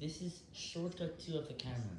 This is shortcut 2 of the camera.